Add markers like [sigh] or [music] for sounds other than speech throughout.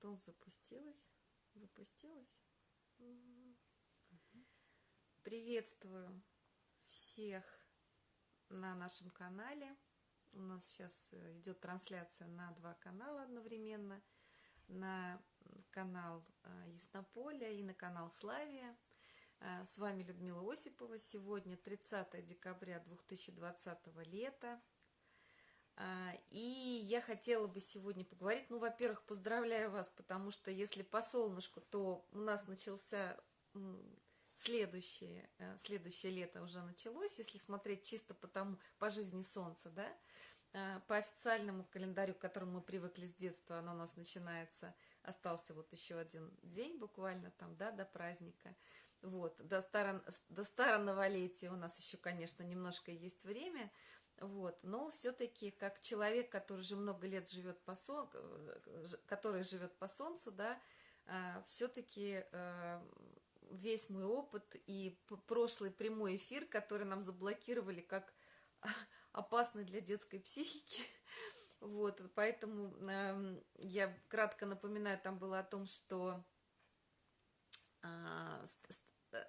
Что запустилось? Запустилось? Приветствую всех на нашем канале. У нас сейчас идет трансляция на два канала одновременно. На канал а, Яснополя и на канал Славия. А, с вами Людмила Осипова. Сегодня 30 декабря 2020 лета. А, и я хотела бы сегодня поговорить, ну, во-первых, поздравляю вас, потому что если по солнышку, то у нас начался следующее, э, следующее лето уже началось, если смотреть чисто по тому, по жизни солнца, да, а, по официальному календарю, к которому мы привыкли с детства, оно у нас начинается, остался вот еще один день буквально там, да, до праздника, вот, до, старо, до староноволетия у нас еще, конечно, немножко есть время, вот. Но все-таки, как человек, который уже много лет живет по сон, который живет по солнцу, да, а, все-таки а, весь мой опыт и прошлый прямой эфир, который нам заблокировали как [laughs] опасный для детской психики, [laughs] вот, поэтому я кратко напоминаю, там было о том, что а,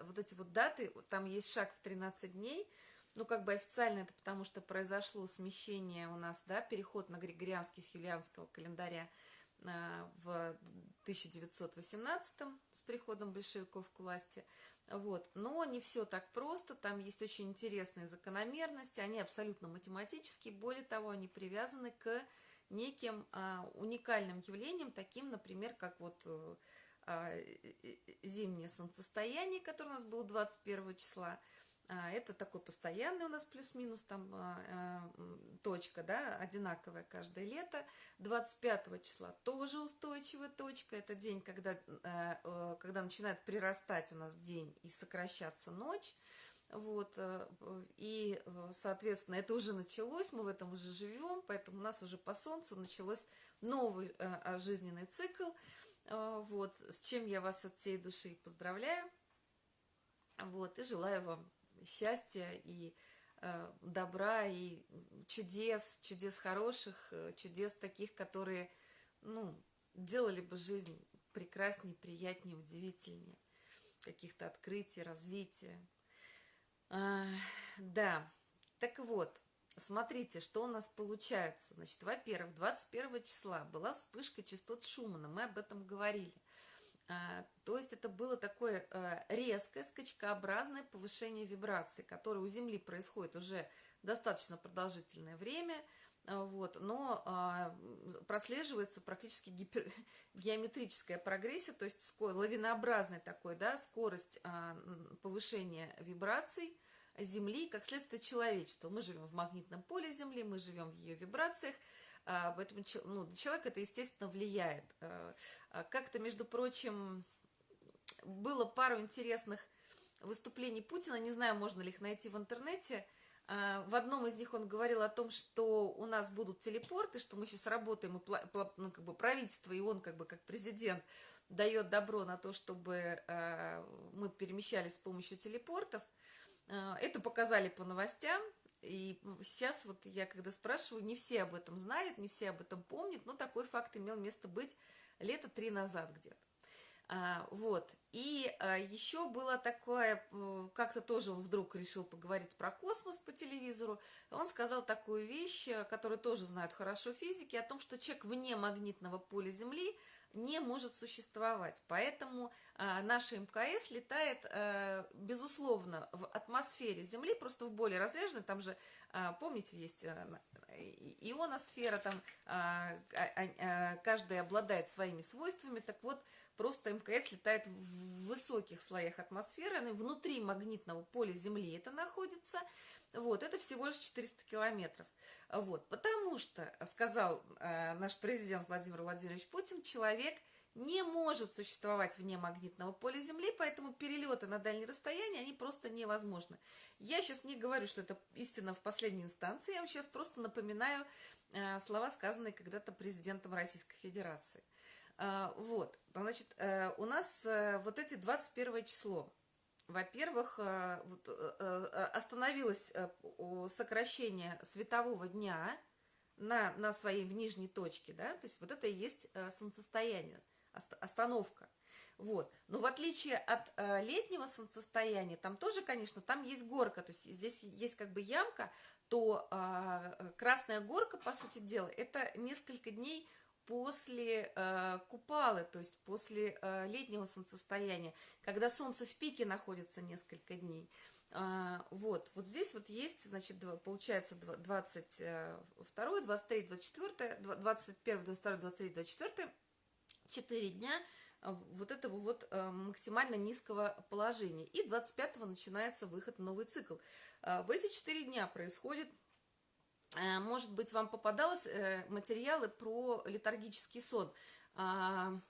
вот эти вот даты, там есть шаг в 13 дней, ну, как бы официально это потому, что произошло смещение у нас, да, переход на григорианский с юлианского календаря а, в 1918 с приходом большевиков к власти. Вот. Но не все так просто, там есть очень интересные закономерности, они абсолютно математические, более того, они привязаны к неким а, уникальным явлениям, таким, например, как вот а, зимнее солнцестояние, которое у нас было 21 числа, это такой постоянный у нас плюс-минус там а, а, точка, да, одинаковая каждое лето. 25 числа тоже устойчивая точка. Это день, когда, когда начинает прирастать у нас день и сокращаться ночь. Вот, и, соответственно, это уже началось, мы в этом уже живем, поэтому у нас уже по Солнцу началось новый жизненный цикл. Вот, с чем я вас от всей души поздравляю. Вот, и желаю вам счастья и э, добра, и чудес, чудес хороших, э, чудес таких, которые, ну, делали бы жизнь прекраснее, приятнее, удивительнее, каких-то открытий, развития. А, да, так вот, смотрите, что у нас получается. Значит, во-первых, 21 числа была вспышка частот Шумана, мы об этом говорили. А, то есть это было такое э, резкое, скачкообразное повышение вибрации, которое у Земли происходит уже достаточно продолжительное время, э, вот, но а, прослеживается практически гипер... [laughs] геометрическая прогрессия, то есть лавинообразная такой, да, скорость а, повышения вибраций Земли, как следствие человечества. Мы живем в магнитном поле Земли, мы живем в ее вибрациях, а, поэтому ну, человек это, естественно, влияет. А, а, как-то, между прочим, было пару интересных выступлений Путина, не знаю, можно ли их найти в интернете. В одном из них он говорил о том, что у нас будут телепорты, что мы сейчас работаем, и ну, как бы правительство, и он как бы как президент дает добро на то, чтобы мы перемещались с помощью телепортов. Это показали по новостям, и сейчас вот я когда спрашиваю, не все об этом знают, не все об этом помнят, но такой факт имел место быть лето три назад где-то. А, вот, и а, еще было такое, как-то тоже он вдруг решил поговорить про космос по телевизору, он сказал такую вещь, которую тоже знают хорошо физики, о том, что человек вне магнитного поля Земли – не может существовать. Поэтому а, наша МКС летает, а, безусловно, в атмосфере Земли, просто в более разряженной, там же, помните, есть а, ионосфера, там каждая обладает своими свойствами, так вот, просто МКС летает в высоких слоях атмосферы, внутри магнитного поля Земли это находится, вот, это всего лишь 400 километров. Вот, потому что, сказал э, наш президент Владимир Владимирович Путин, человек не может существовать вне магнитного поля Земли, поэтому перелеты на дальние расстояния, они просто невозможны. Я сейчас не говорю, что это истина в последней инстанции, я вам сейчас просто напоминаю э, слова, сказанные когда-то президентом Российской Федерации. Э, вот, значит, э, у нас э, вот эти 21 число, во-первых, э, остановилось сокращение светового дня на, на своей в нижней точке, да, то есть вот это и есть солнцестояние. остановка. Вот. Но в отличие от летнего солнцестояния, там тоже, конечно, там есть горка, то есть здесь есть как бы ямка, то э, красная горка, по сути дела, это несколько дней после э, купалы, то есть после э, летнего солнцестояния, когда солнце в пике находится несколько дней. А, вот, вот здесь вот есть, значит, получается 22, 23, 24, 21, 22, 23, 24, 4 дня а, вот этого вот а, максимально низкого положения. И 25 начинается выход в новый цикл. В эти 4 дня происходит может быть, вам попадалось э, материалы про летаргический сон.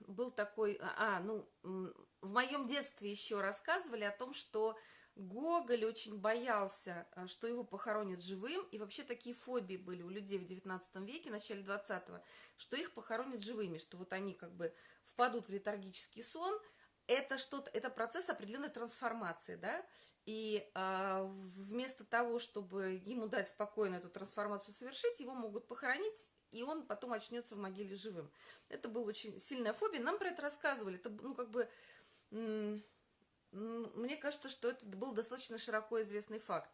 Был такой, а, ну, в моем детстве еще рассказывали о том, что Гоголь очень боялся, э, что его похоронят живым, и вообще такие фобии были у людей в XIX веке, в начале XX, что их похоронят живыми, что вот они как бы впадут в летаргический сон, это что-то, это процесс определенной трансформации, да, и э, вместо того, чтобы ему дать спокойно эту трансформацию совершить, его могут похоронить, и он потом очнется в могиле живым. Это была очень сильная фобия, нам про это рассказывали, это, ну, как бы мне кажется, что это был достаточно широко известный факт.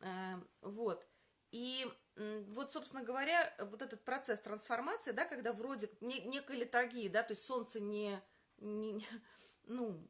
Э, вот. И вот, собственно говоря, вот этот процесс трансформации, да, когда вроде некой литургии, да, то есть солнце не, не ну,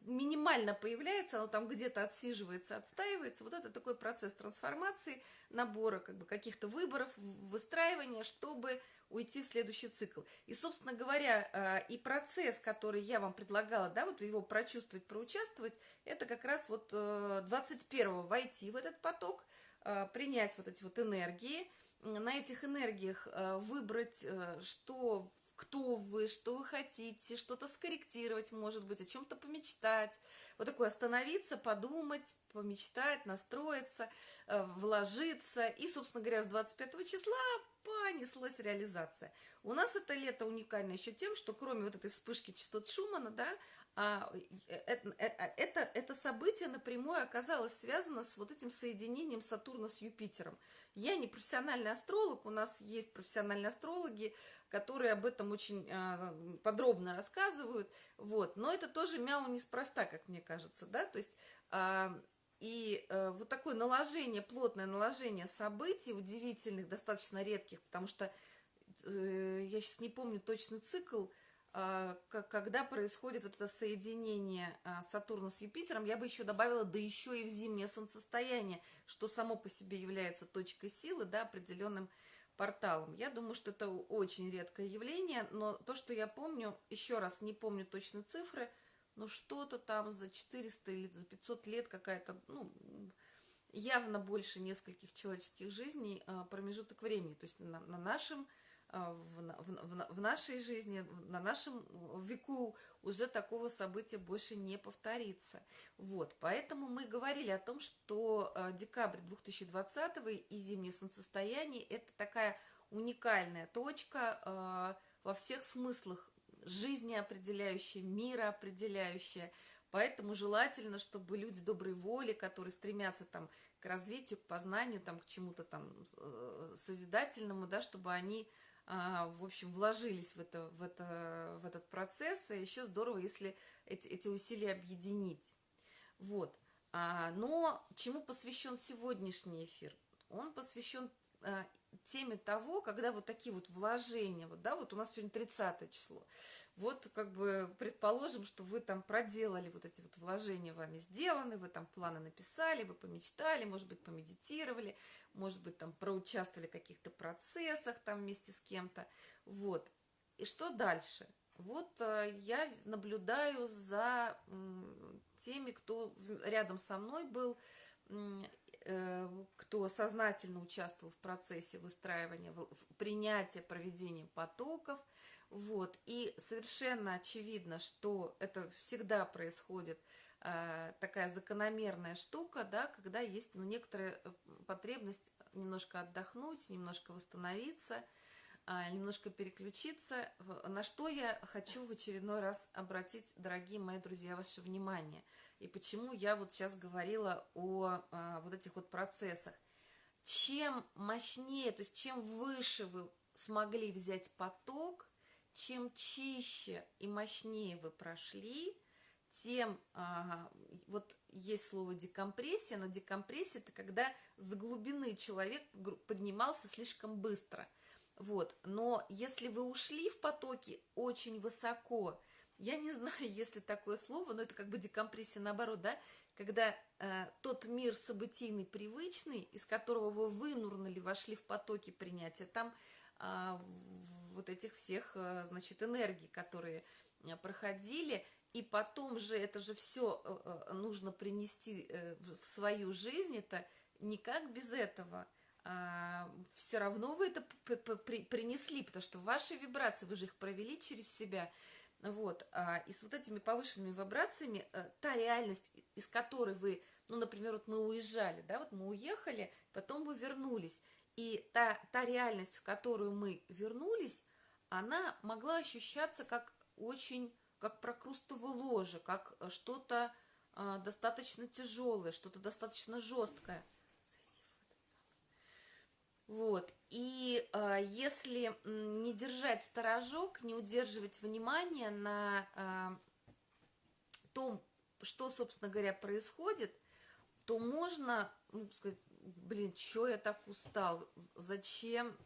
минимально появляется, оно там где-то отсиживается, отстаивается. Вот это такой процесс трансформации, набора как бы каких-то выборов, выстраивания, чтобы уйти в следующий цикл. И, собственно говоря, э, и процесс, который я вам предлагала, да, вот его прочувствовать, проучаствовать, это как раз вот 21-го э, войти в этот поток, э, принять вот эти вот энергии, на этих энергиях выбрать, что кто вы, что вы хотите, что-то скорректировать, может быть, о чем-то помечтать. Вот такое остановиться, подумать, помечтать, настроиться, э, вложиться. И, собственно говоря, с 25 числа понеслась реализация. У нас это лето уникально еще тем, что кроме вот этой вспышки частот Шумана, да, это, э, э, это, это событие напрямую оказалось связано с вот этим соединением Сатурна с Юпитером. Я не профессиональный астролог, у нас есть профессиональные астрологи, которые об этом очень а, подробно рассказывают, вот, но это тоже мяу неспроста, как мне кажется, да, то есть а, и э, вот такое наложение, плотное наложение событий, удивительных, достаточно редких, потому что э, я сейчас не помню точный цикл, э, когда происходит вот это соединение э, Сатурна с Юпитером, я бы еще добавила, да еще и в зимнее солнцестояние, что само по себе является точкой силы, да, определенным порталом. Я думаю, что это очень редкое явление, но то, что я помню, еще раз не помню точно цифры – ну что-то там за 400 или за 500 лет какая-то, ну, явно больше нескольких человеческих жизней а, промежуток времени. То есть на, на нашем, а, в, в, в нашей жизни, на нашем веку уже такого события больше не повторится. Вот, поэтому мы говорили о том, что а, декабрь 2020 и зимнее солнцестояние – это такая уникальная точка во всех смыслах жизнеопределяющее, мироопределяющее. Поэтому желательно, чтобы люди доброй воли, которые стремятся там к развитию, к познанию, там, к чему-то там э, созидательному, да, чтобы они, а, в общем, вложились в, это, в, это, в этот процесс. И еще здорово, если эти, эти усилия объединить. Вот. А, но чему посвящен сегодняшний эфир? Он посвящен а, теме того, когда вот такие вот вложения, вот, да, вот у нас сегодня 30 число, вот как бы предположим, что вы там проделали вот эти вот вложения вами сделаны, вы там планы написали, вы помечтали, может быть, помедитировали, может быть, там проучаствовали в каких-то процессах там вместе с кем-то, вот. И что дальше? Вот э, я наблюдаю за теми, кто рядом со мной был, кто сознательно участвовал в процессе выстраивания, принятия, проведения потоков. Вот. И совершенно очевидно, что это всегда происходит э, такая закономерная штука, да, когда есть ну, некоторая э, потребность немножко отдохнуть, немножко восстановиться, э, немножко переключиться, на что я хочу в очередной раз обратить, дорогие мои друзья, ваше внимание – и почему я вот сейчас говорила о а, вот этих вот процессах. Чем мощнее, то есть чем выше вы смогли взять поток, чем чище и мощнее вы прошли, тем а, вот есть слово декомпрессия, но декомпрессия это когда с глубины человек поднимался слишком быстро. Вот. Но если вы ушли в потоки очень высоко, я не знаю, [laughs] есть ли такое слово, но это как бы декомпрессия наоборот, да, когда э, тот мир событийный, привычный, из которого вы вынурнули, вошли в потоки принятия, там э, вот этих всех, э, значит, энергий, которые э, проходили, и потом же это же все э, э, нужно принести в свою жизнь, это никак без этого. А, все равно вы это принесли, потому что ваши вибрации, вы же их провели через себя. Вот. А, и с вот этими повышенными вибрациями та реальность, из которой вы, ну, например, вот мы уезжали, да, вот мы уехали, потом вы вернулись. И та, та реальность, в которую мы вернулись, она могла ощущаться как очень как прокрустово ложе, как э, что-то а, достаточно тяжелое, что-то достаточно жесткое. Вот. И а, если не держать сторожок, не удерживать внимание на а, том, что, собственно говоря, происходит, то можно ну, сказать, блин, что я так устал, зачем,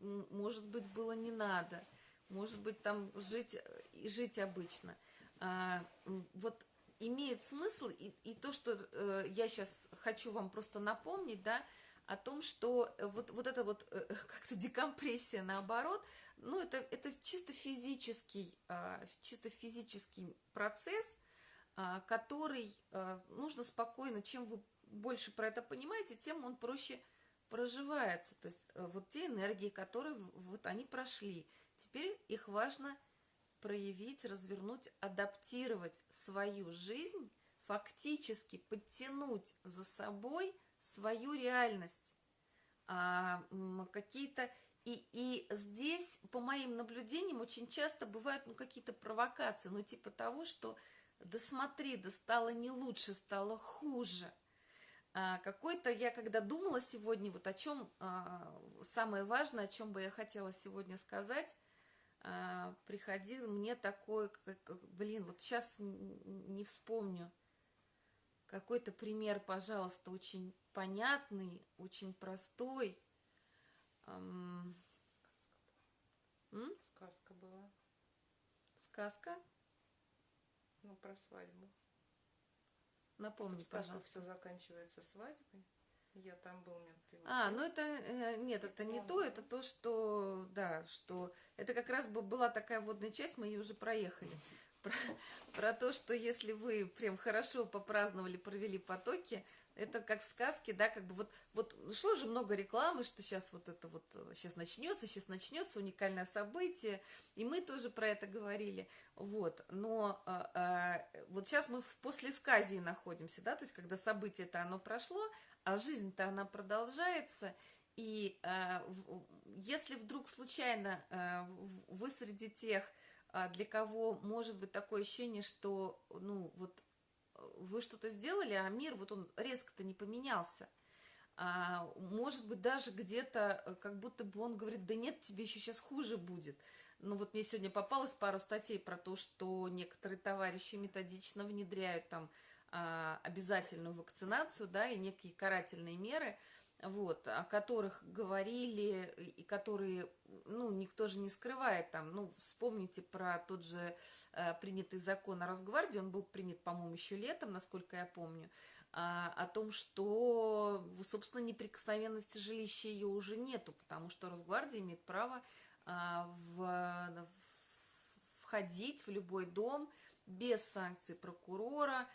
может быть, было не надо – может быть, там жить, жить обычно. А, вот имеет смысл, и, и то, что э, я сейчас хочу вам просто напомнить, да, о том, что вот, вот эта вот э, [laughs] как-то декомпрессия наоборот, ну, это, это чисто физический, э, чисто физический процесс, э, который э, нужно спокойно, чем вы больше про это понимаете, тем он проще проживается. То есть э, вот те энергии, которые вот они прошли – Теперь их важно проявить, развернуть, адаптировать свою жизнь, фактически подтянуть за собой свою реальность. А, какие-то и, и здесь, по моим наблюдениям, очень часто бывают ну, какие-то провокации, ну, типа того, что да смотри, да стало не лучше, стало хуже. А, какой-то, я когда думала сегодня, вот о чем, а, самое важное, о чем бы я хотела сегодня сказать, а, приходил мне такой, как, блин, вот сейчас не вспомню. Какой-то пример, пожалуйста, очень понятный, очень простой. М? Сказка была. Сказка? Ну, про свадьбу. Напомни, Сказка пожалуйста. все заканчивается свадьбой. Я там был, нет А, ну это, э, нет, это не то, это то, что, да, что, это как раз была такая водная часть, мы ее уже проехали. Про, про то, что если вы прям хорошо попраздновали, провели потоки, это как в сказке, да, как бы вот, вот шло же много рекламы, что сейчас вот это вот, сейчас начнется, сейчас начнется уникальное событие, и мы тоже про это говорили, вот, но а, а, вот сейчас мы в послесказии находимся, да, то есть когда событие-то оно прошло, а жизнь-то она продолжается, и э, если вдруг случайно э, вы среди тех, для кого может быть такое ощущение, что, ну, вот вы что-то сделали, а мир, вот он резко-то не поменялся, а, может быть, даже где-то, э, как будто бы он говорит, да нет, тебе еще сейчас хуже будет. Ну вот мне сегодня попалось пару статей про то, что некоторые товарищи методично внедряют там а, обязательную вакцинацию, да, и некие карательные меры, вот, о которых говорили и которые, ну, никто же не скрывает там, ну, вспомните про тот же э, принятый закон о Росгвардии, он был принят, по-моему, еще летом, насколько я помню, а, о том, что, собственно, неприкосновенности жилища ее уже нету, потому что Росгвардия имеет право а, в, входить в любой дом без санкций прокурора,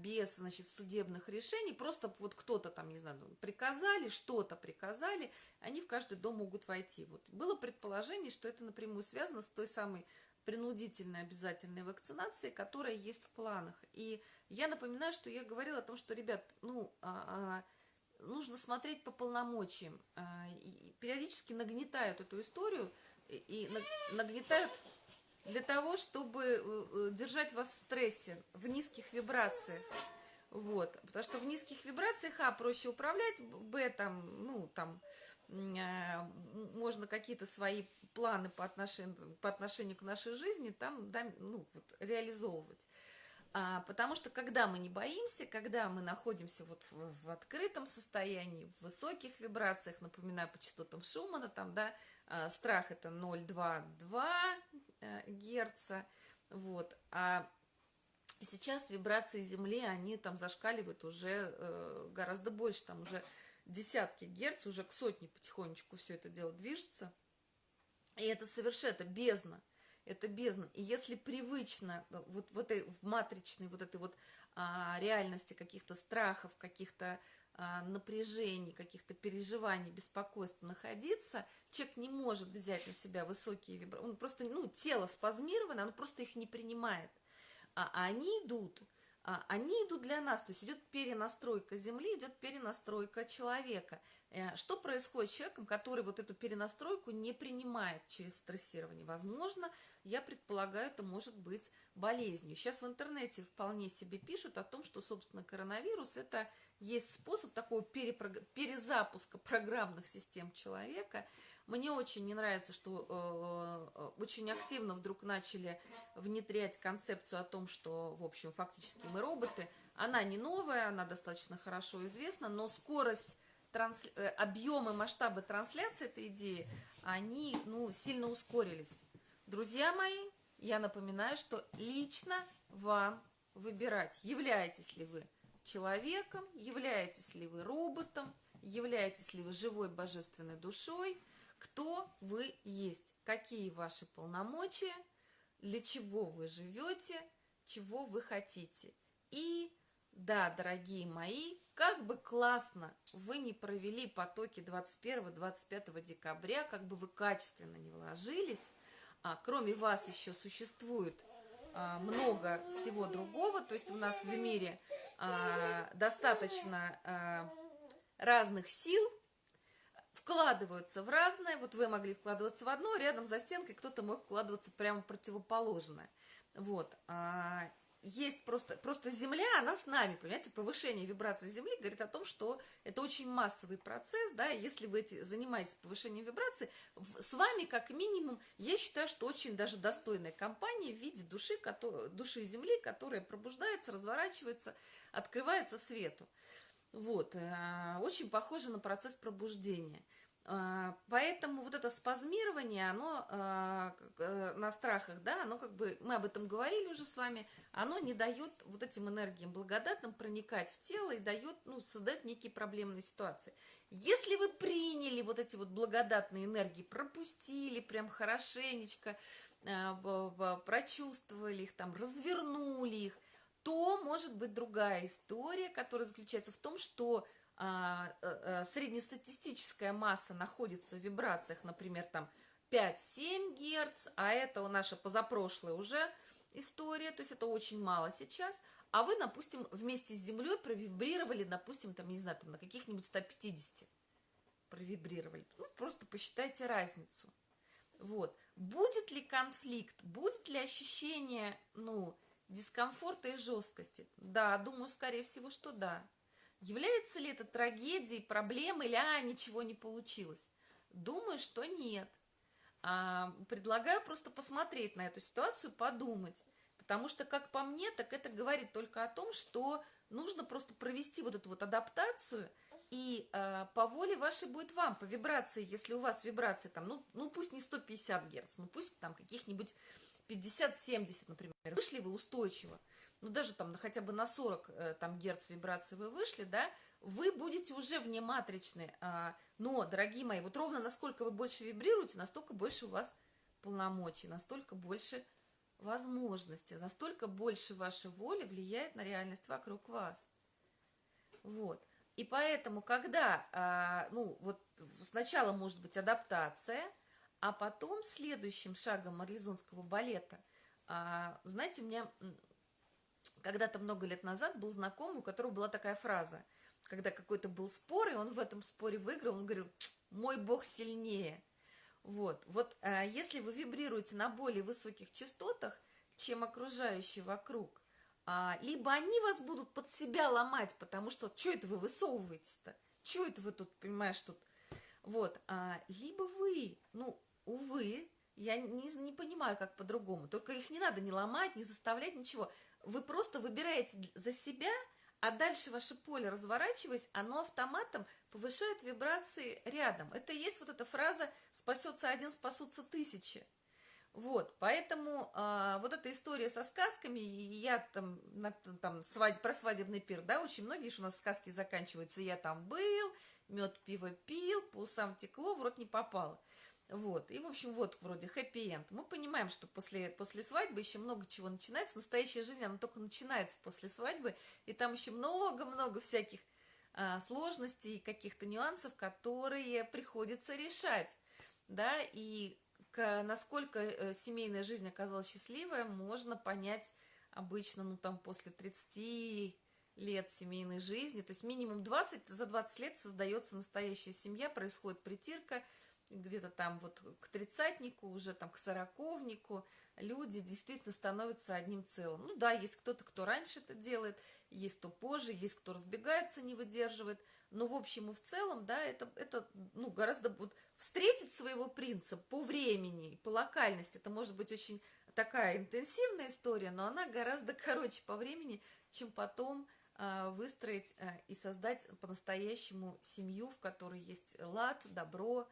без, значит, судебных решений, просто вот кто-то там, не знаю, приказали, что-то приказали, они в каждый дом могут войти. Вот было предположение, что это напрямую связано с той самой принудительной обязательной вакцинацией, которая есть в планах. И я напоминаю, что я говорила о том, что, ребят, ну, а, а, нужно смотреть по полномочиям. А, и периодически нагнетают эту историю и, и нагнетают для того, чтобы э, э, держать вас в стрессе, в низких вибрациях. Вот, потому что в низких вибрациях, а, проще управлять, б, там, ну, там, э, можно какие-то свои планы по отношению, по отношению к нашей жизни там да, ну, вот, реализовывать. А, потому что когда мы не боимся, когда мы находимся вот в, в открытом состоянии, в высоких вибрациях, напоминаю по частотам Шумана, там, да, страх это 0,2,2 э, герца, вот, а сейчас вибрации Земли, они там зашкаливают уже э, гораздо больше, там уже десятки герц, уже к сотне потихонечку все это дело движется, и это совершенно, это бездна, это бездна. И если привычно э, вот в этой в матричной вот этой вот а, реальности каких-то страхов, каких-то а, напряжений, каких-то переживаний, беспокойств находиться, человек не может взять на себя высокие вибрации. Он просто, ну, тело спазмировано, оно просто их не принимает. А они идут, а, они идут для нас, то есть идет перенастройка Земли, идет перенастройка человека. Э, что происходит с человеком, который вот эту перенастройку не принимает через стрессирование? Возможно, я предполагаю, это может быть болезнью. Сейчас в интернете вполне себе пишут о том, что, собственно, коронавирус – это есть способ такого перезапуска программных систем человека. Мне очень не нравится, что э, э, очень активно вдруг начали внедрять концепцию о том, что, в общем, фактически мы роботы. Она не новая, она достаточно хорошо известна, но скорость транс... Э, объемы, масштабы трансляции этой идеи, они ну, сильно ускорились. Друзья мои, я напоминаю, что лично вам выбирать, являетесь ли вы человеком, являетесь ли вы роботом, являетесь ли вы живой божественной душой, кто вы есть, какие ваши полномочия, для чего вы живете, чего вы хотите. И да, дорогие мои, как бы классно вы не провели потоки 21-25 декабря, как бы вы качественно не вложились, а, кроме вас еще существует а, много всего другого, то есть у нас в мире а, достаточно а, разных сил, вкладываются в разное, вот вы могли вкладываться в одно, рядом за стенкой кто-то мог вкладываться прямо противоположное. Вот. А, есть просто, просто Земля, она с нами, понимаете, повышение вибрации Земли говорит о том, что это очень массовый процесс, да, если вы эти, занимаетесь повышением вибрации, с вами, как минимум, я считаю, что очень даже достойная компания в виде души, который, души Земли, которая пробуждается, разворачивается, открывается свету. Вот, э, очень похоже на процесс пробуждения. А, поэтому вот это спазмирование, оно а, э, на страхах, да, оно как бы, мы об этом говорили уже с вами, оно не дает вот этим энергиям благодатным проникать в тело и дает, ну, создает некие проблемные ситуации. Если вы приняли вот эти вот благодатные энергии, пропустили прям хорошенечко, а, прочувствовали их, там, развернули их, то может быть другая история, которая заключается в том, что среднестатистическая масса находится в вибрациях, например, там 5-7 Гц, а это наша позапрошлая уже история, то есть это очень мало сейчас, а вы, допустим, вместе с Землей провибрировали, допустим, там, не знаю, там на каких-нибудь 150 провибрировали. Ну, просто посчитайте разницу. Вот. Будет ли конфликт, будет ли ощущение, ну, дискомфорта и жесткости? Да, думаю, скорее всего, что да. Является ли это трагедией, проблемой, или а, ничего не получилось? Думаю, что нет. А, предлагаю просто посмотреть на эту ситуацию, подумать. Потому что, как по мне, так это говорит только о том, что нужно просто провести вот эту вот адаптацию, и э, по воле вашей будет вам, по вибрации, если у вас вибрации там, ну, ну пусть не 150 Гц, ну пусть там каких-нибудь 50-70, например, вышли вы устойчиво, ну даже там хотя бы на 40 э, там, герц вибрации вы вышли, да, вы будете уже внематричны. А, но, дорогие мои, вот ровно насколько вы больше вибрируете, настолько больше у вас полномочий, настолько больше возможностей, настолько больше ваша воля влияет на реальность вокруг вас. Вот. И поэтому, когда, а, ну, вот сначала может быть адаптация, а потом следующим шагом марлезонского балета, а, знаете, у меня когда-то много лет назад был знакомый, у которого была такая фраза, когда какой-то был спор, и он в этом споре выиграл, он говорил, мой бог сильнее. Вот, вот а, если вы вибрируете на более высоких частотах, чем окружающие вокруг, а, либо они вас будут под себя ломать, потому что, что это вы высовываетесь-то? Что это вы тут, понимаешь, тут Вот, а, либо вы, ну, увы, я не, не понимаю, как по-другому, только их не надо не ломать, не заставлять, ничего. Вы просто выбираете за себя, а дальше ваше поле, разворачиваясь, оно автоматом повышает вибрации рядом. Это и есть вот эта фраза «спасется один, спасутся тысячи». Вот, поэтому а, вот эта история со сказками, я там, на, там свадь, про свадебный пир, да, очень многие же у нас сказки заканчиваются, я там был, мед, пиво пил, по усам текло, в рот не попало. Вот, и, в общем, вот вроде хэппи-энд. Мы понимаем, что после, после свадьбы еще много чего начинается. Настоящая жизнь, она только начинается после свадьбы, и там еще много-много всяких а, сложностей, каких-то нюансов, которые приходится решать, да, и к, насколько э, семейная жизнь оказалась счастливая, можно понять обычно, ну, там, после 30 лет семейной жизни, то есть минимум 20, за 20 лет создается настоящая семья, происходит притирка, где-то там вот к тридцатнику, уже там к сороковнику люди действительно становятся одним целым. Ну да, есть кто-то, кто раньше это делает, есть кто позже, есть кто разбегается, не выдерживает, но в общем и в целом, да, это, это ну, гораздо вот встретить своего принца по времени, по локальности, это может быть очень такая интенсивная история, но она гораздо [laughs] короче по времени, чем потом а, выстроить а, и создать по-настоящему семью, в которой есть лад, добро,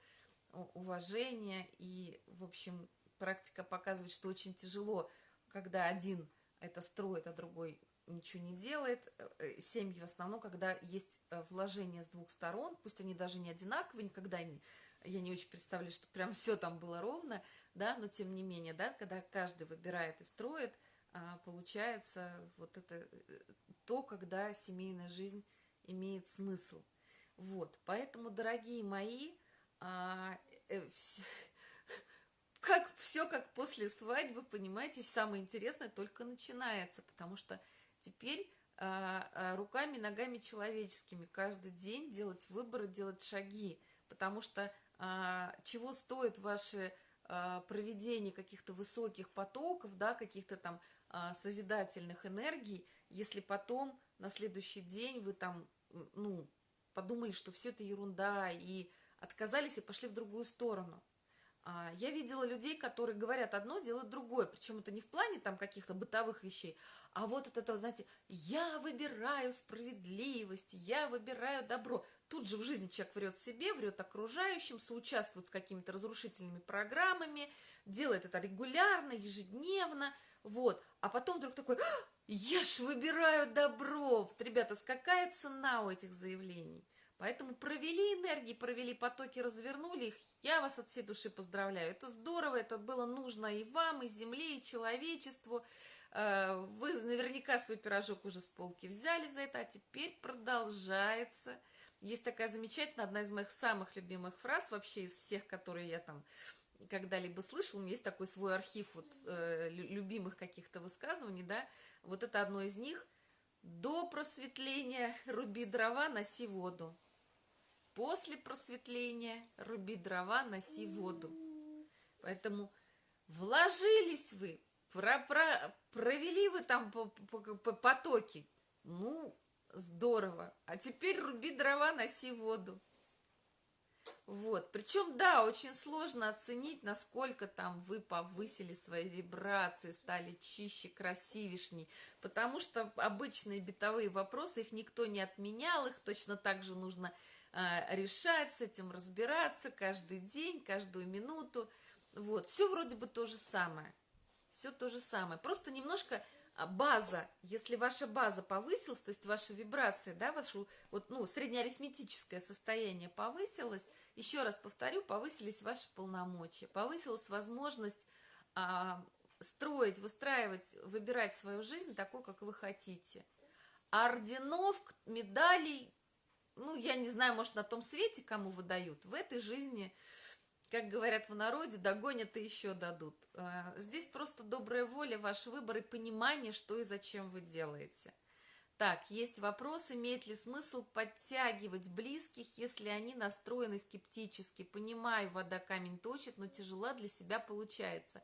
уважение. И, в общем, практика показывает, что очень тяжело, когда один это строит, а другой ничего не делает. Э, э, семьи в основном, когда есть э, вложения с двух сторон, пусть они даже не одинаковые, никогда не, я не очень представляю, что прям все там было ровно, да, но тем не менее, да, когда каждый выбирает и строит, а, получается вот это то, когда семейная жизнь имеет смысл. Вот, поэтому, дорогие мои, а, э, все, как все как после свадьбы, понимаете, самое интересное только начинается, потому что теперь а, а, руками, ногами человеческими каждый день делать выборы, делать шаги, потому что а, чего стоит ваше а, проведение каких-то высоких потоков, да, каких-то там а, созидательных энергий, если потом на следующий день вы там, ну, подумали, что все это ерунда и отказались и пошли в другую сторону. А, я видела людей, которые говорят одно, делают другое. Причем это не в плане там каких-то бытовых вещей, а вот это, это, знаете, я выбираю справедливость, я выбираю добро. Тут же в жизни человек врет себе, врет окружающим, соучаствует с какими-то разрушительными программами, делает это регулярно, ежедневно, вот. А потом вдруг такой, «А, я ж выбираю добро. Вот, ребята, какая цена у этих заявлений? Поэтому провели энергии, провели потоки, развернули их. Я вас от всей души поздравляю. Это здорово, это было нужно и вам, и земле, и человечеству. Э, вы наверняка свой пирожок уже с полки взяли за это, а теперь продолжается. Есть такая замечательная, одна из моих самых любимых фраз вообще из всех, которые я там когда-либо слышал. У меня есть такой свой архив вот, э, любимых каких-то высказываний, да. Вот это одно из них. До просветления руби дрова, носи воду. После просветления руби дрова, носи воду. Поэтому вложились вы, про, про, провели вы там по, по, по потоки. Ну, здорово. А теперь руби дрова, носи воду. Вот, причем, да, очень сложно оценить, насколько там вы повысили свои вибрации, стали чище, красивишней, потому что обычные бытовые вопросы, их никто не отменял, их точно так же нужно решать, с этим разбираться каждый день, каждую минуту. Вот, все вроде бы то же самое. Все то же самое. Просто немножко а, база, если ваша база повысилась, то есть ваша вибрация, да, ваше вот, ну, среднеарифметическое состояние повысилось, еще раз повторю, повысились ваши полномочия, повысилась возможность а, строить, выстраивать, выбирать свою жизнь такой, как вы хотите. орденов, медалей ну, я не знаю, может, на том свете кому выдают, в этой жизни, как говорят в народе, догонят и еще дадут. А, здесь просто добрая воля, ваш выбор и понимание, что и зачем вы делаете. Так, есть вопрос, имеет ли смысл подтягивать близких, если они настроены скептически. Понимаю, вода камень точит, но тяжело для себя получается.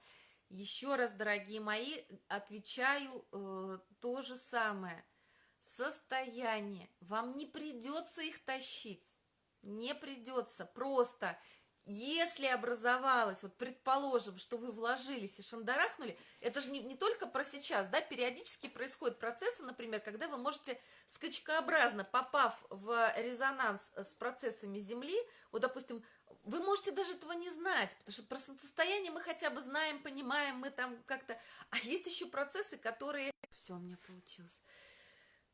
Еще раз, дорогие мои, отвечаю э, то же самое – состояние. Вам не придется их тащить. Не придется. Просто если образовалось, вот предположим, что вы вложились и шандарахнули, это же не, не только про сейчас, да, периодически происходят процессы, например, когда вы можете скачкообразно, попав в резонанс с процессами Земли, вот, допустим, вы можете даже этого не знать, потому что про состояние мы хотя бы знаем, понимаем, мы там как-то... А есть еще процессы, которые... Все, у меня получилось.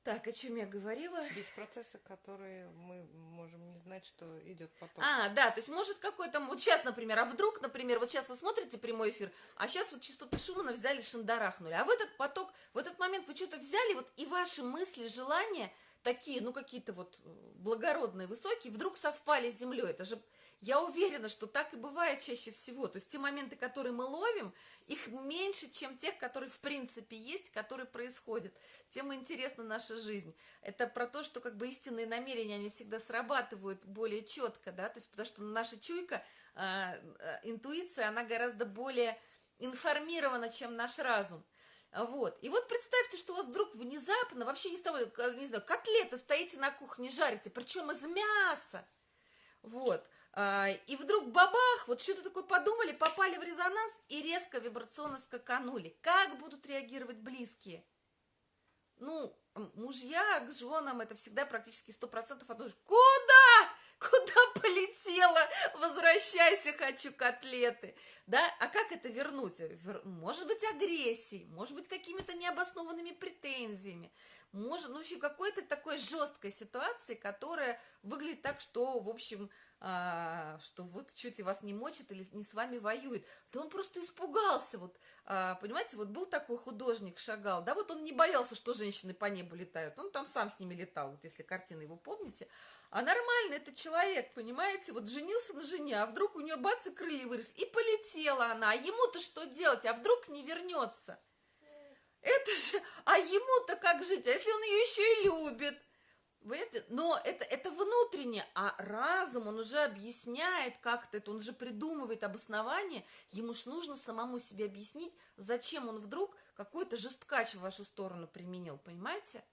Так, о чем я говорила? Есть процессы, которые мы можем не знать, что идет потом. А, да, то есть может какой-то... Вот сейчас, например, а вдруг, например, вот сейчас вы смотрите прямой эфир, а сейчас вот частоту Шумана взяли, шандарахнули. А в этот поток, в этот момент вы что-то взяли, вот и ваши мысли, желания такие, ну, какие-то вот благородные, высокие, вдруг совпали с землей. Это же я уверена, что так и бывает чаще всего. То есть те моменты, которые мы ловим, их меньше, чем тех, которые в принципе есть, которые происходят. Тем интересна наша жизнь. Это про то, что как бы истинные намерения, они всегда срабатывают более четко, да, то есть потому что наша чуйка, э, интуиция, она гораздо более информирована, чем наш разум. Вот. И вот представьте, что у вас вдруг внезапно, вообще не с того, не знаю, котлеты стоите на кухне, жарите, причем из мяса. Вот. А, и вдруг бабах, вот что-то такое подумали, попали в резонанс и резко вибрационно скаканули. Как будут реагировать близкие? Ну, мужья к женам это всегда практически сто процентов одно. Куда? Куда полетела? Возвращайся, хочу котлеты. Да? А как это вернуть? Может быть, агрессией, может быть, какими-то необоснованными претензиями, может, ну, еще какой-то такой жесткой ситуации, которая выглядит так, что, в общем, а, что вот чуть ли вас не мочит или не с вами воюет, да он просто испугался, вот, а, понимаете, вот был такой художник, шагал, да, вот он не боялся, что женщины по небу летают, он там сам с ними летал, вот если картины его помните, а нормально это человек, понимаете, вот женился на жене, а вдруг у нее бац и крылья вырос, и полетела она, а ему-то что делать, а вдруг не вернется? Это же, а ему-то как жить, а если он ее еще и любит? Вы это, но это, это внутренне, а разум, он уже объясняет как-то это, он уже придумывает обоснование, ему ж нужно самому себе объяснить, зачем он вдруг какой-то жесткач в вашу сторону применил, понимаете?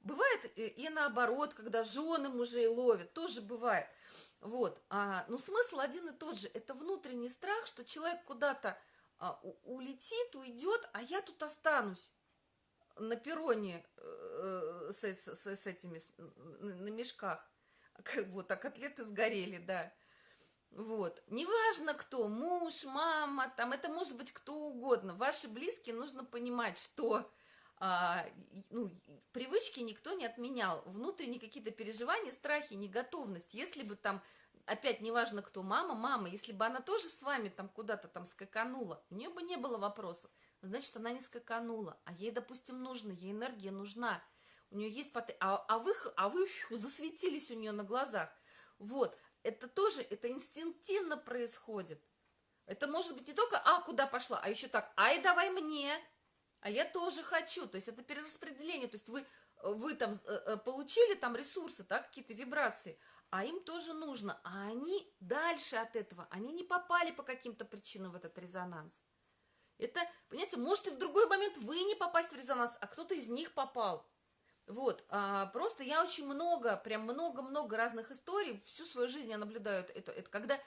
Бывает и, и наоборот, когда жены мужей ловят, тоже бывает. Вот, а, но смысл один и тот же, это внутренний страх, что человек куда-то а, улетит, уйдет, а я тут останусь на перроне э, с, с, с этими, на мешках. [laughs] Вот, а котлеты сгорели, да. Вот. Неважно кто, муж, мама, там, это может быть кто угодно. Ваши близкие, нужно понимать, что а, ну, привычки никто не отменял. Внутренние какие-то переживания, страхи, неготовность. Если бы там, опять неважно кто, мама, мама, если бы она тоже с вами там куда-то там скаканула, у нее бы не было вопросов значит, она не скаканула, а ей, допустим, нужно, ей энергия нужна, у нее есть потенциал, а, а, вы, а вы [laughs] засветились у нее на глазах. Вот, это тоже, это инстинктивно происходит. Это может быть не только «а, куда пошла», а еще так «ай, давай мне», а я тоже хочу. То есть это перераспределение. То есть вы, вы там э, э, получили там ресурсы, так, какие-то вибрации, а им тоже нужно. А они дальше от этого, они не попали по каким-то причинам в этот резонанс. Это, понимаете, может и в другой момент вы не попасть в резонанс, а кто-то из них попал. Вот, а, просто я очень много, прям много-много разных историй, всю свою жизнь я наблюдаю это, это когда,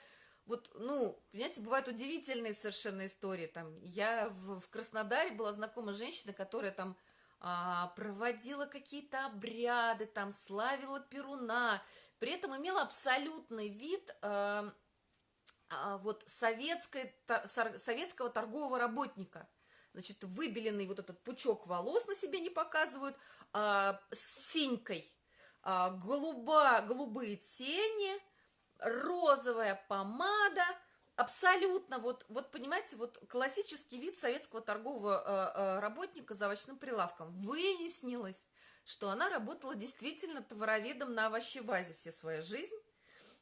вот, ну, понимаете, бывают удивительные совершенно истории, там, я в, в Краснодаре была знакома женщина, которая там а, проводила какие-то обряды, там, славила Перуна, при этом имела абсолютный вид... А, вот советской, советского торгового работника. Значит, выбеленный вот этот пучок волос на себе не показывают, а, с синькой, а, голуба, голубые тени, розовая помада, абсолютно, вот, вот понимаете, вот классический вид советского торгового э, работника за овощным прилавком. Выяснилось, что она работала действительно товароведом на овощебазе всю свою жизнь,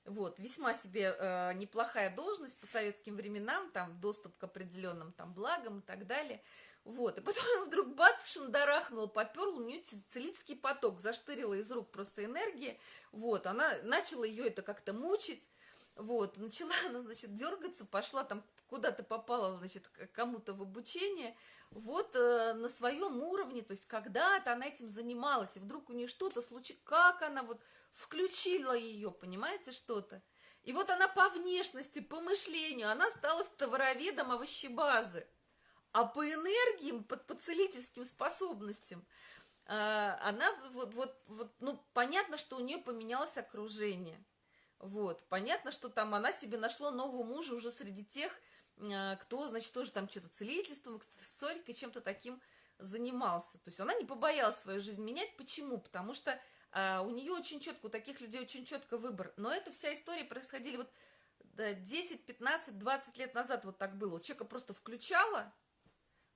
вот, весьма себе э, неплохая должность по советским временам, там, доступ к определенным там благам и так далее. Вот, и потом вдруг бац, шандарахнул, поперл, у нее целительский поток, заштырила из рук просто энергия, вот, она начала ее это как-то мучить, вот, начала [laughs] она, значит, дергаться, пошла там куда-то попала, значит, кому-то в обучение, вот э, на своем уровне, то есть когда-то она этим занималась, и вдруг у нее что-то случилось, как она вот включила ее, понимаете, что-то. И вот она по внешности, по мышлению, она стала товароведом овощебазы. А по энергиям, по, по целительским способностям, э, она вот, вот, вот, ну, понятно, что у нее поменялось окружение. Вот, понятно, что там она себе нашла нового мужа уже среди тех, кто, значит, тоже там что-то целительством, аксессуарикой, чем-то таким занимался. То есть она не побоялась свою жизнь менять. Почему? Потому что а, у нее очень четко, у таких людей очень четко выбор. Но эта вся история происходила вот 10, 15, 20 лет назад вот так было. Вот человека просто включала,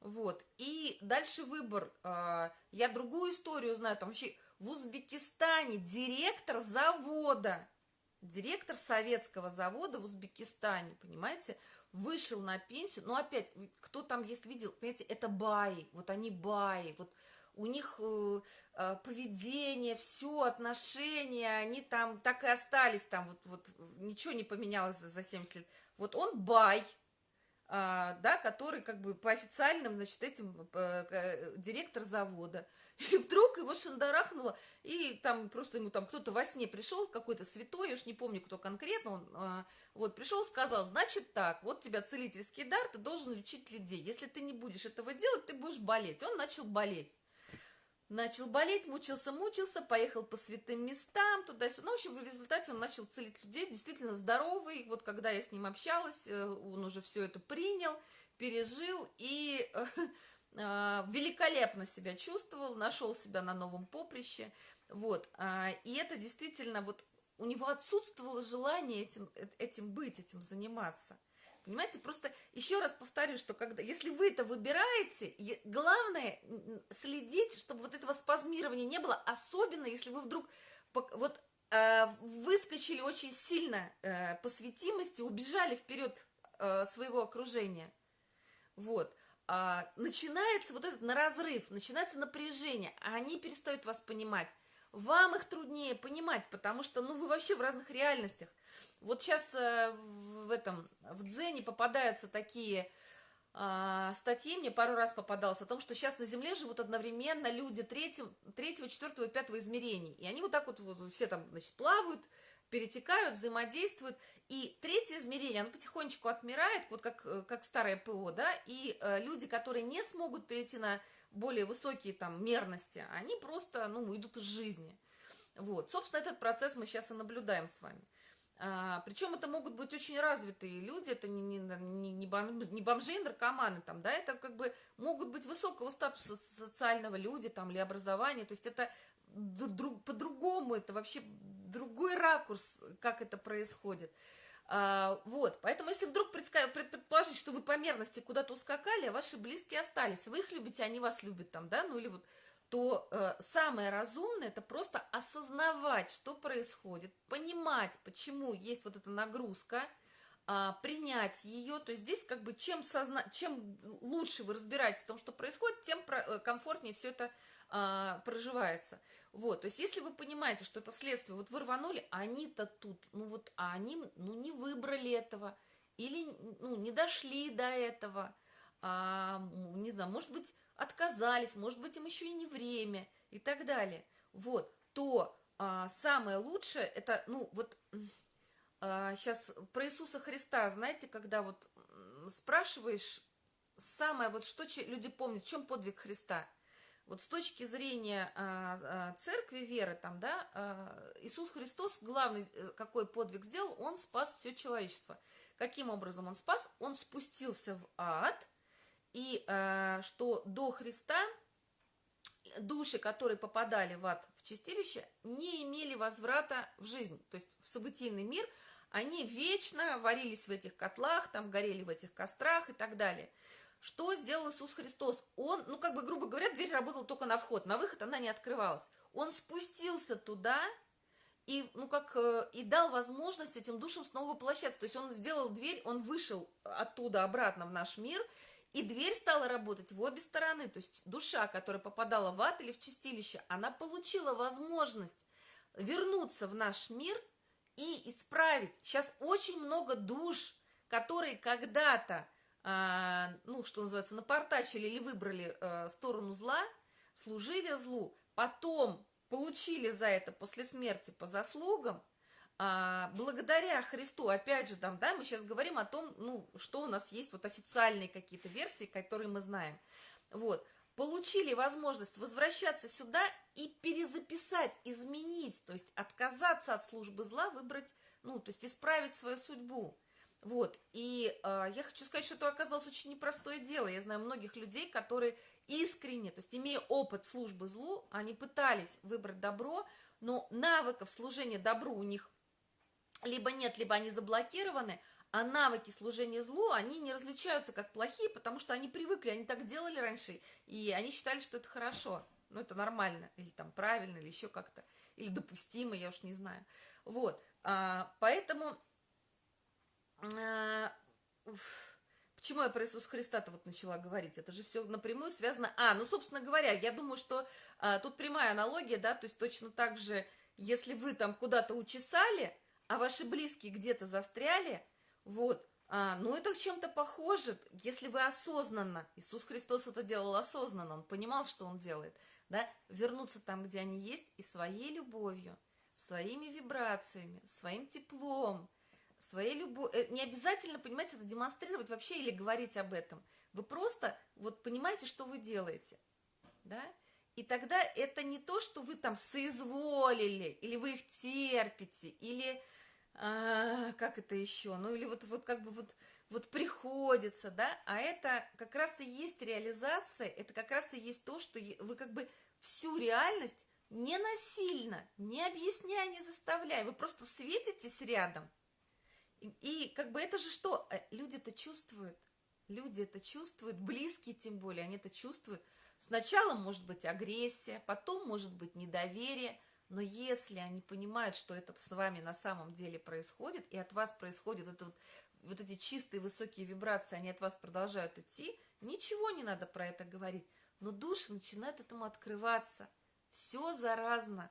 вот, и дальше выбор. А, я другую историю знаю, там вообще в Узбекистане директор завода, директор советского завода в Узбекистане, понимаете, вышел на пенсию, но опять, кто там есть, видел, понимаете, это баи, вот они баи, вот у них э, э, поведение, все, отношения, они там так и остались там, вот, вот ничего не поменялось за, за 70 лет. Вот он бай, а, да, который как бы по официальным, значит, этим э, директор завода. [laughs] И вдруг его шандарахнуло, и там просто ему там кто-то во сне пришел, какой-то святой, я уж не помню, кто конкретно, он а, вот пришел, сказал, значит так, вот тебя целительский дар, ты должен лечить людей. Если ты не будешь этого делать, ты будешь болеть. Он начал болеть. Начал болеть, мучился, мучился, поехал по святым местам, туда-сюда. Ну, в общем, в результате он начал целить людей, действительно здоровый. Вот когда я с ним общалась, э, он уже все это принял, пережил и [laughs] великолепно себя чувствовал, нашел себя на новом поприще. Вот. А, и это действительно вот у него отсутствовало желание этим, этим быть, этим заниматься. Понимаете, просто еще раз повторю, что когда, если вы это выбираете, главное следить, чтобы вот этого спазмирования не было, особенно если вы вдруг вот э, выскочили очень сильно э, по светимости, убежали вперед э, своего окружения. Вот. А, начинается вот этот на разрыв, начинается напряжение, а они перестают вас понимать. Вам их труднее понимать, потому что, ну, вы вообще в разных реальностях. Вот сейчас э, в этом, в Дзене попадаются такие э, статьи, мне пару раз попадалось, о том, что сейчас на Земле живут одновременно люди третьего, третьего, четвертого и пятого измерений. И они вот так вот, вот все там, значит, плавают, перетекают, взаимодействуют. И третье измерение, оно потихонечку отмирает, вот как, э, как старое ПО, да, и э, люди, которые не смогут перейти на более высокие там мерности, они просто, ну, идут из жизни. Вот, собственно, этот процесс мы сейчас и наблюдаем с вами. А, причем это могут быть очень развитые люди, это не, не, не, не, бомжи, не бомжи и наркоманы, там, да, это как бы могут быть высокого статуса социального люди там, или образования, то есть это по-другому, это вообще другой ракурс, как это происходит. А, вот, поэтому если вдруг предположить, что вы по мерности куда-то ускакали, а ваши близкие остались, вы их любите, они вас любят там, да, ну или вот, то э, самое разумное это просто осознавать, что происходит, понимать, почему есть вот эта нагрузка, э, принять ее, то есть здесь как бы чем, созна... чем лучше вы разбираетесь в том, что происходит, тем про... Э, комфортнее все это э, проживается. Вот, то есть, если вы понимаете, что это следствие, вот вы рванули, а они-то тут, ну вот, а они, ну, не выбрали этого, или, ну, не дошли до этого, а, не знаю, может быть, отказались, может быть, им еще и не время, и так далее. Вот, то а, самое лучшее, это, ну, вот, [sniffs] а, сейчас про Иисуса Христа, знаете, когда вот спрашиваешь, самое, вот что люди помнят, в чем подвиг Христа – вот с точки зрения а, а, церкви, веры, там, да, а, Иисус Христос главный э, какой подвиг сделал, он спас все человечество. Каким образом он спас? Он спустился в ад, и что до Христа души, которые попадали в ад, в чистилище, не имели возврата в жизнь, то есть в событийный мир, они вечно варились в этих котлах, там горели в этих кострах и так далее – что сделал Иисус Христос? Он, ну, как бы, грубо говоря, дверь работала только на вход, на выход она не открывалась. Он спустился туда и, ну, как, э, и дал возможность этим душам снова воплощаться. То есть он сделал дверь, он вышел оттуда обратно в наш мир, и дверь стала работать в обе стороны. То есть душа, которая попадала в ад или в чистилище, она получила возможность вернуться в наш мир и исправить. Сейчас очень много душ, которые когда-то, ну, что называется, напортачили или выбрали а, сторону зла, служили злу, потом получили за это после смерти по заслугам, а, благодаря Христу, опять же, там, да, мы сейчас говорим о том, ну, что у нас есть вот официальные какие-то версии, которые мы знаем. Вот, получили возможность возвращаться сюда и перезаписать, изменить, то есть отказаться от службы зла, выбрать, ну, то есть исправить свою судьбу. Вот, и э, я хочу сказать, что это оказалось очень непростое дело. Я знаю многих людей, которые искренне, то есть имея опыт службы злу, они пытались выбрать добро, но навыков служения добру у них либо нет, либо они заблокированы, а навыки служения злу, они не различаются как плохие, потому что они привыкли, они так делали раньше, и они считали, что это хорошо, ну, это нормально, или там правильно, или еще как-то, или допустимо, я уж не знаю. Вот, а, поэтому, почему я про Иисуса Христа-то вот начала говорить? Это же все напрямую связано. А, ну, собственно говоря, я думаю, что а, тут прямая аналогия, да, то есть точно так же, если вы там куда-то учесали, а ваши близкие где-то застряли, вот, а, ну это чем-то похоже, если вы осознанно, Иисус Христос это делал осознанно, Он понимал, что Он делает, да, вернуться там, где они есть, и своей любовью, своими вибрациями, своим теплом, своей любовью, э, не обязательно, понимаете, это демонстрировать вообще или говорить об этом, вы просто вот понимаете, что вы делаете, да, и тогда это не то, что вы там соизволили, или вы их терпите, или а, как это еще, ну или вот, вот как бы вот, вот приходится, да, а это как раз и есть реализация, это как раз и есть то, что вы как бы всю реальность не насильно, не объясняя, не заставляя, вы просто светитесь рядом. И, как бы это же что? Э, люди это чувствуют, люди это чувствуют, близкие тем более, они это чувствуют. Сначала может быть агрессия, потом может быть недоверие, но если они понимают, что это с вами на самом деле происходит, и от вас происходят это вот, вот эти чистые высокие вибрации, они от вас продолжают идти, ничего не надо про это говорить. Но души начинают этому открываться. Все заразно.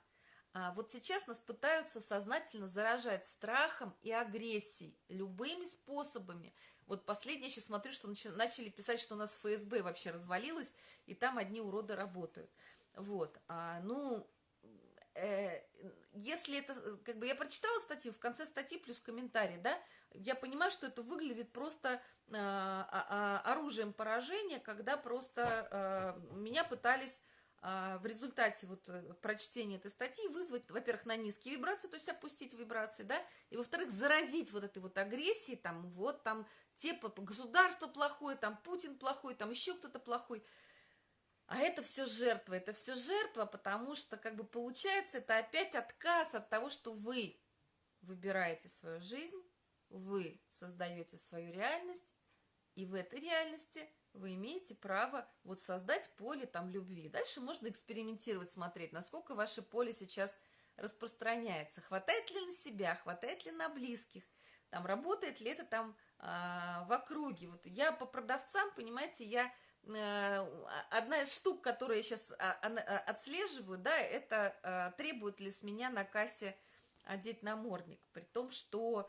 А вот сейчас нас пытаются сознательно заражать страхом и агрессией любыми способами. Вот последнее, сейчас смотрю, что начали писать, что у нас ФСБ вообще развалилось, и там одни уроды работают. Вот. А, ну, Э, если это, как бы я прочитала статью, в конце статьи плюс комментарий, да, я понимаю, что это выглядит просто э, оружием поражения, когда просто э, меня пытались в результате вот э, прочтения этой статьи вызвать, во-первых, на низкие вибрации, то есть опустить вибрации, да, и во-вторых, заразить вот этой вот агрессией, там, вот, там, те, государство плохое, там, Путин плохой, там, еще кто-то плохой – а это все жертва, это все жертва, потому что, как бы, получается, это опять отказ от того, что вы выбираете свою жизнь, вы создаете свою реальность, и в этой реальности вы имеете право вот создать поле там любви. Дальше можно экспериментировать, смотреть, насколько ваше поле сейчас распространяется, хватает ли на себя, хватает ли на близких, там работает ли это там а, в округе. Вот я по продавцам, понимаете, я Э, одна из штук, которые я сейчас а, а, отслеживаю, да, это э, требует ли с меня на кассе одеть намордник, при том, что а,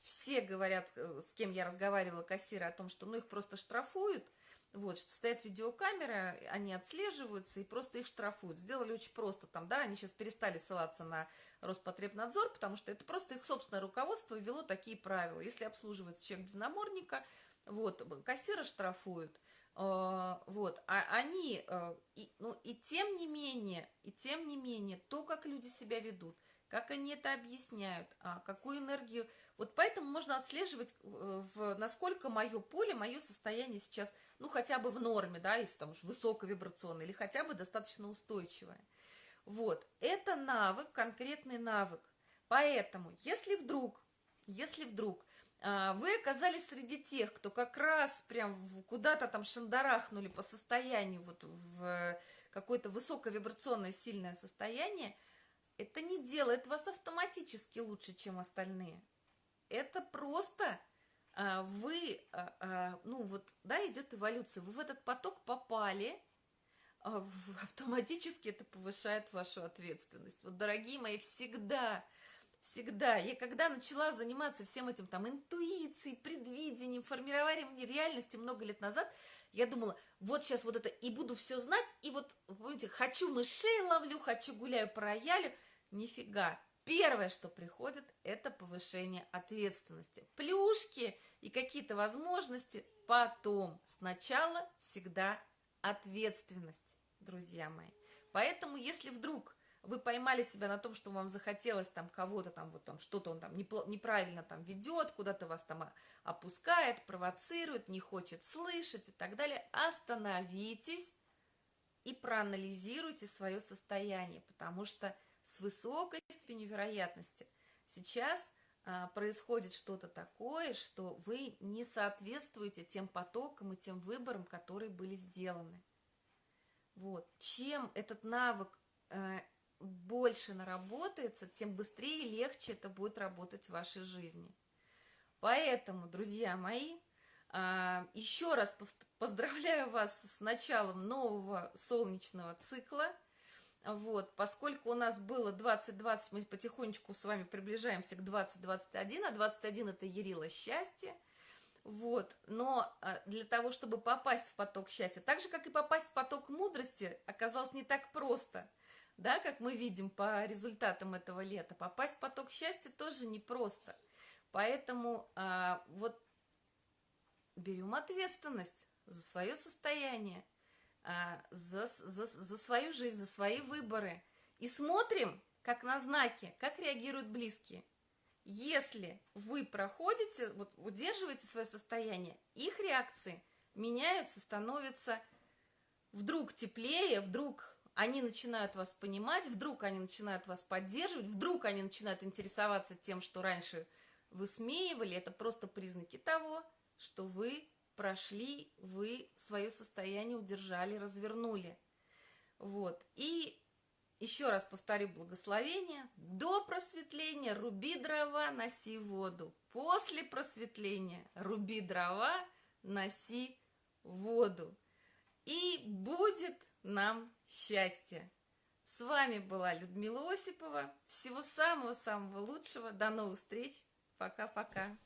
все говорят, э, с кем я разговаривала, кассиры, о том, что ну их просто штрафуют, вот, что стоят видеокамеры, они отслеживаются и просто их штрафуют. Сделали очень просто там, да, они сейчас перестали ссылаться на Роспотребнадзор, потому что это просто их собственное руководство ввело такие правила. Если обслуживается человек без намордника, вот, кассиры штрафуют. А, вот, а они, э, и, ну, и тем не менее, и тем не менее, то, как люди себя ведут, как они это объясняют, а, какую энергию, вот поэтому можно отслеживать, э, в, насколько мое поле, мое состояние сейчас, ну, хотя бы в норме, да, если там уж высоковибрационное, или хотя бы достаточно устойчивое. Вот, это навык, конкретный навык. Поэтому, если вдруг, если вдруг а, вы оказались среди тех, кто как раз прям куда-то там шандарахнули по состоянию, вот в какое-то высоковибрационное сильное состояние, это не делает вас автоматически лучше, чем остальные. Это просто а, вы, а, ну вот, да, идет эволюция, вы в этот поток попали, [laughs] автоматически это повышает вашу ответственность. Вот, дорогие мои, всегда всегда. Я когда начала заниматься всем этим, там, интуицией, предвидением, формированием реальности много лет назад, я думала, вот сейчас вот это и буду все знать, и вот, помните, хочу мышей ловлю, хочу гуляю по роялю. Нифига. Первое, что приходит, это повышение ответственности. Плюшки и какие-то возможности потом. Сначала всегда ответственность, друзья мои. Поэтому, если вдруг вы поймали себя на том, что вам захотелось там кого-то там вот там что-то он там неправильно там ведет, куда-то вас там опускает, провоцирует, не хочет слышать и так далее, остановитесь и проанализируйте свое состояние, потому что с высокой степенью вероятности сейчас а, происходит что-то такое, что вы не соответствуете тем потокам и тем выборам, которые были сделаны. Вот. Чем этот навык э, больше наработается, тем быстрее и легче это будет работать в вашей жизни. Поэтому, друзья мои, а, еще раз поздравляю вас с началом нового солнечного цикла. Вот, поскольку у нас было 2020, мы потихонечку с вами приближаемся к 2021, а 21 это Ярила счастье. Вот, но а, для того, чтобы попасть в поток счастья, так же, как и попасть в поток мудрости, оказалось не так просто – да, как мы видим по результатам этого лета. Попасть в поток счастья тоже непросто. Поэтому а, вот берем ответственность за свое состояние, за, за, за свою жизнь, за свои выборы. И смотрим, как на знаки, как реагируют близкие. Если вы проходите, вот удерживаете свое состояние, их реакции меняются, становятся вдруг теплее, вдруг они начинают вас понимать, вдруг они начинают вас поддерживать, вдруг они начинают интересоваться тем, что раньше высмеивали, это просто признаки того, что вы прошли, вы свое состояние удержали, развернули. Вот. И еще раз повторю благословение. До просветления руби дрова, носи воду. После просветления руби дрова, носи воду. И будет нам счастья. С вами была Людмила Осипова. Всего самого-самого лучшего. До новых встреч. Пока-пока.